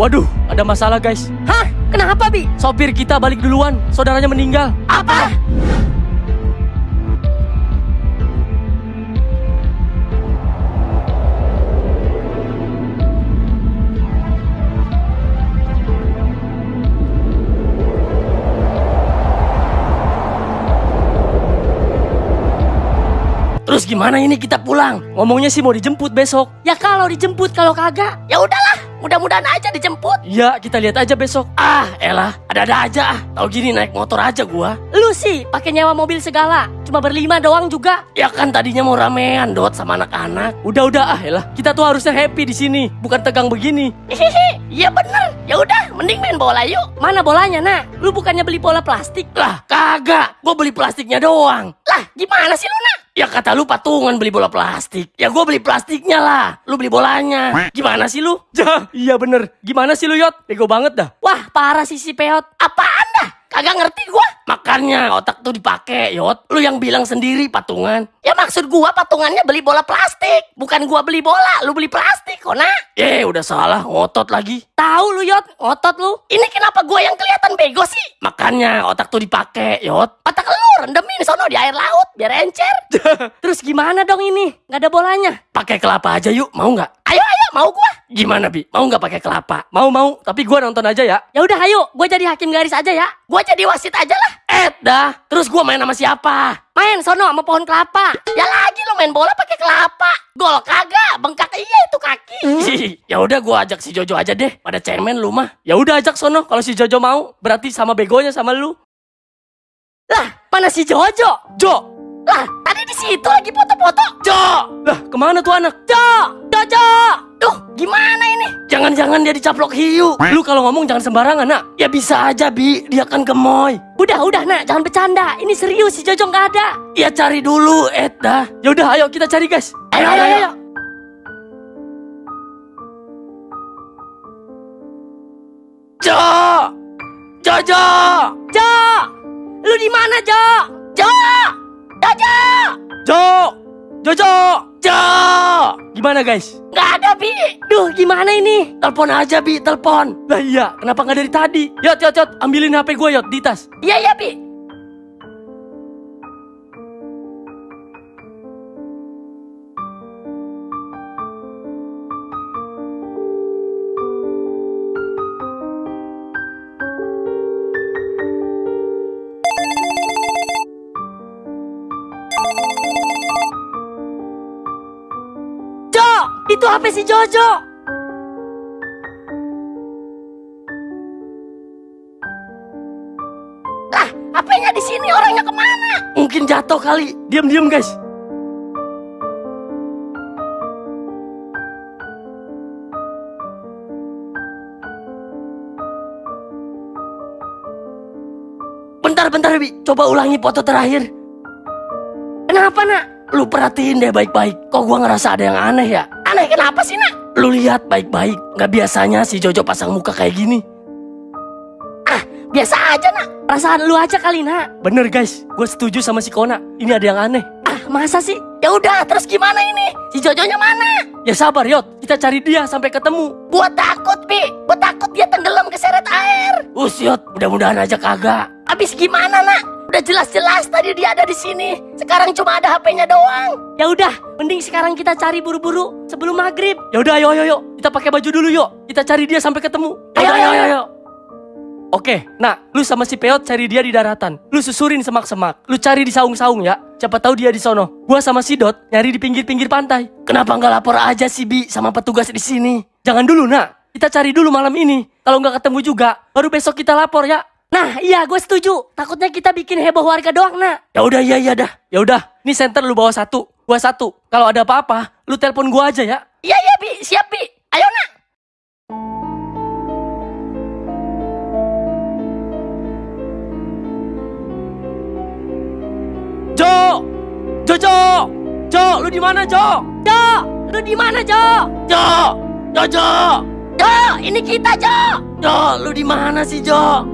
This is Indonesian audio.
Waduh, ada masalah guys. Hah? Kenapa, Bi? Sopir kita balik duluan, saudaranya meninggal. Apa? Terus gimana ini kita pulang? Ngomongnya sih mau dijemput besok. Ya kalau dijemput, kalau kagak, ya udahlah. Mudah-mudahan aja dijemput. Ya, kita lihat aja besok. Ah, elah, ada-ada aja ah. Tahu gini naik motor aja gua. Lu sih pakai nyewa mobil segala. Cuma berlima doang juga. Ya kan tadinya mau ramean dot sama anak-anak. Udah-udah ah, elah. Kita tuh harusnya happy di sini, bukan tegang begini. Iya bener. Ya udah, mending main bola yuk. Mana bolanya, nak? Lu bukannya beli bola plastik? Lah, kagak. Gua beli plastiknya doang. Lah, gimana sih lu, nak? Ya kata lu patungan beli bola plastik. Ya gua beli plastiknya lah. Lu beli bolanya. Gimana sih lu? Ja, iya bener. Gimana sih lu Yot? Bego banget dah. Wah, parah sih si Peot. Apaan dah? Kagak ngerti gua. Makanya otak tuh dipakai, Yot. Lu yang bilang sendiri patungan. Ya maksud gua patungannya beli bola plastik. Bukan gua beli bola, lu beli plastik, kok, nak? Eh, udah salah, ngotot lagi. Tahu lu, Yot, ngotot lu. Ini kenapa gua yang kelihatan bego sih? Makanya otak tuh dipakai, Yot. Rendemin sono di air laut biar encer. Terus gimana dong ini? Nggak ada bolanya. Pakai kelapa aja yuk, mau nggak? Ayo ayo mau gua. Gimana bi? Mau nggak pakai kelapa? Mau mau, tapi gua nonton aja ya. Ya udah ayo, gua jadi hakim garis aja ya. Gua jadi wasit aja lah. Eh dah, terus gua main sama siapa? Main sono sama pohon kelapa. Ya lagi lo main bola pakai kelapa. Gol kagak, bengkak iya itu kaki. ya udah gua ajak si Jojo aja deh. Pada cemen lu mah. Ya udah ajak sono kalau si Jojo mau. Berarti sama begonya sama lu. Lah, mana si Jojo? Jo, Lah, tadi di situ lagi foto-foto. Jo. Lah, ke mana tuh anak? Jo, Jojo. Duh, gimana ini? Jangan-jangan dia dicaplok hiu. Lu kalau ngomong jangan sembarangan, nak. Ya bisa aja, Bi. Dia kan gemoy. Udah, udah, nak, jangan bercanda. Ini serius, si Jojo nggak ada. Ya cari dulu, Ed dah. Ya udah, ayo kita cari, guys. Ayo, ayo, ayo. Jo. Jojo. Jo, di mana, Jo? Jo, Jojo. Jo. Jojo. Jo. Gimana, guys? Nggak ada, Bi. Duh, gimana ini? Telepon aja, Bi. Telepon. Lah iya, kenapa nggak dari tadi? Yot, yot, yot. Ambilin HP gue, Yot, di tas. Iya, iya, Bi. Itu HP si Jojo. Lah, HP-nya di sini, orangnya ke mana? Mungkin jatuh kali. Diam-diam, guys. Bentar, bentar, Bi. Coba ulangi foto terakhir. Kenapa, nak? Lu perhatiin deh baik-baik. Kok gua ngerasa ada yang aneh ya? Aneh kenapa sih, nak? Lu lihat baik-baik. Nggak biasanya si Jojo pasang muka kayak gini. Ah, biasa aja, nak. Perasaan lu aja kali, nak. Bener, guys. Gue setuju sama si Kona. Ini ada yang aneh. Ah, masa sih? Ya udah, terus gimana ini? Si Jojonya mana? Ya sabar, Yot. Kita cari dia sampai ketemu. Buat takut, Bi. Buat takut dia tenggelam ke seret air. Us, Yot. Mudah-mudahan aja kagak. Habis gimana, nak? Udah jelas-jelas tadi dia ada di sini. Sekarang cuma ada HP-nya doang. Ya udah, mending sekarang kita cari buru-buru sebelum maghrib. Ya udah, ayo, ayo, ayo. Kita pakai baju dulu, yuk. Kita cari dia sampai ketemu. Ayo, Yaudah, ayo, ayo. Oke, nah, lu sama si Peot cari dia di daratan. Lu susurin semak-semak. Lu cari di saung-saung ya. Siapa tahu dia di sono. Gua sama si Dot nyari di pinggir-pinggir pantai. Kenapa nggak lapor aja si Bi sama petugas di sini? Jangan dulu, nak. Kita cari dulu malam ini. Kalau nggak ketemu juga, baru besok kita lapor ya. Nah, iya gue setuju. Takutnya kita bikin heboh warga doang, nak. Ya udah, iya, iya dah. Ya udah, nih center lu bawa satu, gua satu. Kalau ada apa-apa, lu telepon gua aja ya. Iya, iya, Bi. Siap, Bi. Ayo, nak. Jo, Jojo, Jo, lu di mana Jo? Jo, lu di mana, Jo? Jo, Jojo, Jo, ini kita, Jo. Jo, lu di mana sih Jo?